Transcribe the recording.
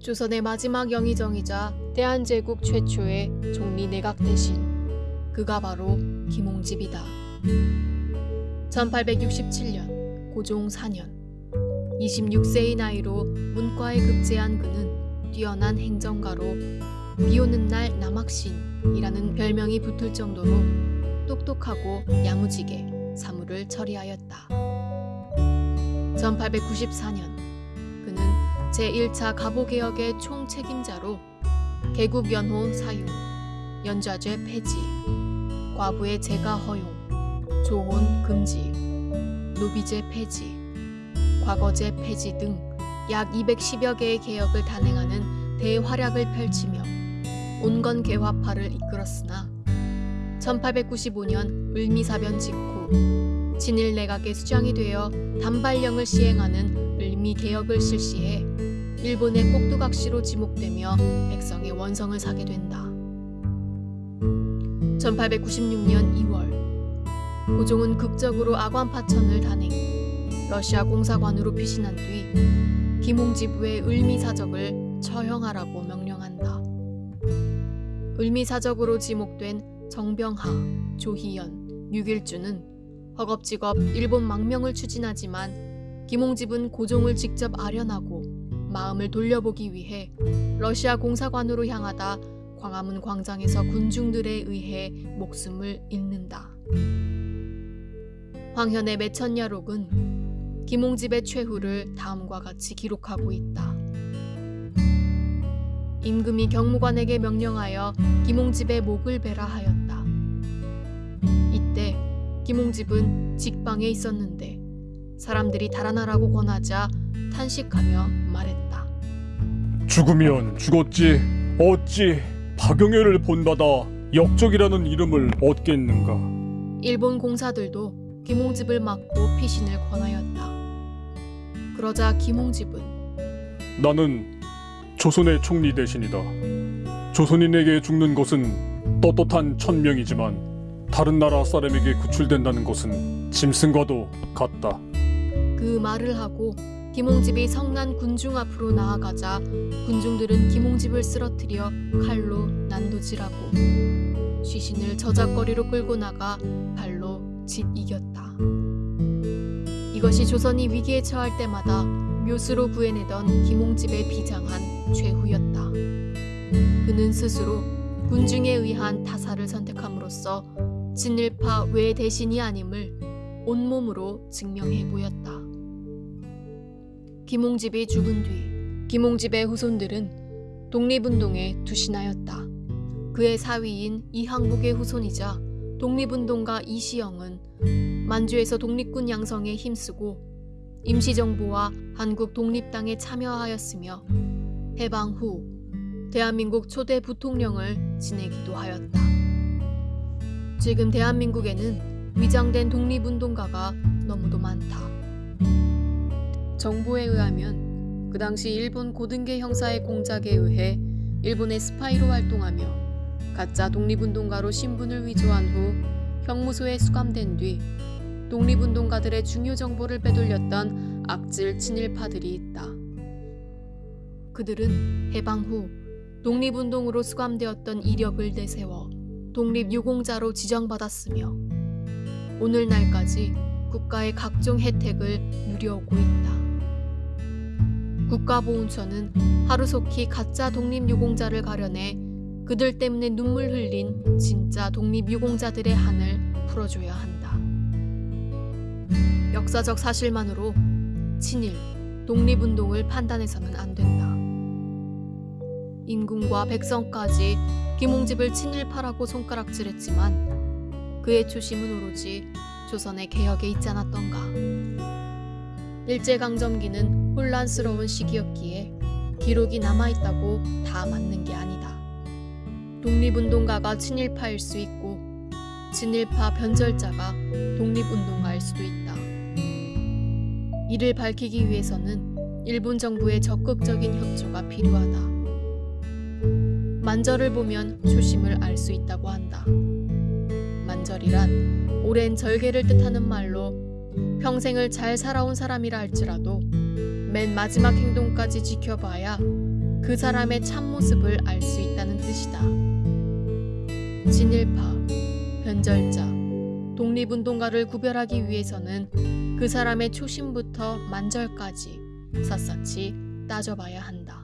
조선의 마지막 영의정이자 대한제국 최초의 총리 내각 대신 그가 바로 김홍집이다. 1867년 고종 4년 26세의 나이로 문과에 급제한 그는 뛰어난 행정가로 비오는 날 남학신이라는 별명이 붙을 정도로 똑똑하고 야무지게 사무를 처리하였다. 1894년 그는 제1차 가보개혁의 총책임자로 개국연호 사용, 연좌제 폐지, 과부의 재가 허용, 조혼 금지, 노비제 폐지, 과거제 폐지 등 약 210여 개의 개혁을 단행하는 대활약을 펼치며 온건 개화파를 이끌었으나 1895년 을미사변 직후 진일 내각의 수장이 되어 단발령을 시행하는 을미 개혁을 실시해 일본의 꼭두각시로 지목되며 백성의 원성을 사게 된다. 1896년 2월 고종은 극적으로 아관파천을 단행 러시아 공사관으로 피신한 뒤 김홍지부의 을미사적을 처형하라고 명령한다. 을미사적으로 지목된 정병하, 조희연, 유길주는 허겁지겁 일본 망명을 추진하지만 김홍집은 고종을 직접 아련하고 마음을 돌려보기 위해 러시아 공사관으로 향하다 광화문 광장에서 군중들에 의해 목숨을 잃는다. 황현의 매천야록은 김홍집의 최후를 다음과 같이 기록하고 있다. 임금이 경무관에게 명령하여 김홍집의 목을 베라 하였다. 이때 김홍집은 직방에 있었는데 사람들이 달아나라고 권하자 탄식하며 말했다. 죽으면 죽었지 어찌 박영애를 본받아 역적이라는 이름을 얻겠는가 일본 공사들도 김홍집을 막고 피신을 권하였다. 그러자 김홍집은 나는 조선의 총리 대신이다 조선인에게 죽는 것은 떳떳한 천명이지만 다른 나라 사람에게 구출된다는 것은 짐승과도 같다 그 말을 하고 김홍집이 성난 군중 앞으로 나아가자 군중들은 김홍집을 쓰러뜨려 칼로 난도질하고 시신을 저작거리로 끌고 나가 발로 짓 이겼다. 이것이 조선이 위기에 처할 때마다 묘수로 구해내던 김홍집의 비장한 최후였다. 그는 스스로 군중에 의한 타살을 선택함으로써 진일파 외 대신이 아님을 온몸으로 증명해 보였다. 김홍집이 죽은 뒤 김홍집의 후손들은 독립운동에 투신하였다. 그의 사위인 이항복의 후손이자 독립운동가 이시영은 만주에서 독립군 양성에 힘쓰고 임시정부와 한국 독립당에 참여하였으며 해방 후 대한민국 초대 부통령을 지내기도 하였다. 지금 대한민국에는 위장된 독립운동가가 너무도 많다. 정보에 의하면 그 당시 일본 고등계 형사의 공작에 의해 일본의 스파이로 활동하며 가짜 독립운동가로 신분을 위조한 후 형무소에 수감된 뒤 독립운동가들의 중요 정보를 빼돌렸던 악질 친일파들이 있다. 그들은 해방 후 독립운동으로 수감되었던 이력을 내세워 독립유공자로 지정받았으며 오늘날까지 국가의 각종 혜택을 누려오고 있다. 국가보훈처는 하루속히 가짜 독립유공자를 가려내 그들 때문에 눈물 흘린 진짜 독립유공자들의 한을 풀어줘야 한다. 역사적 사실만으로 친일, 독립운동을 판단해서는 안 된다. 임금과 백성까지 김홍집을 친일파라고 손가락질했지만 그의 초심은 오로지 조선의 개혁에 있지 않았던가. 일제강점기는 혼란스러운 시기였기에 기록이 남아있다고 다 맞는 게 아니다. 독립운동가가 친일파일 수 있고 친일파 변절자가 독립운동가일 수도 있다. 이를 밝히기 위해서는 일본 정부의 적극적인 협조가 필요하다. 만절을 보면 초심을 알 수 있다고 한다. 만절이란 오랜 절개를 뜻하는 말로 평생을 잘 살아온 사람이라 할지라도 맨 마지막 행동까지 지켜봐야 그 사람의 참모습을 알 수 있다는 뜻이다. 진일파, 변절자, 독립운동가를 구별하기 위해서는 그 사람의 초심부터 만절까지 샅샅이 따져봐야 한다.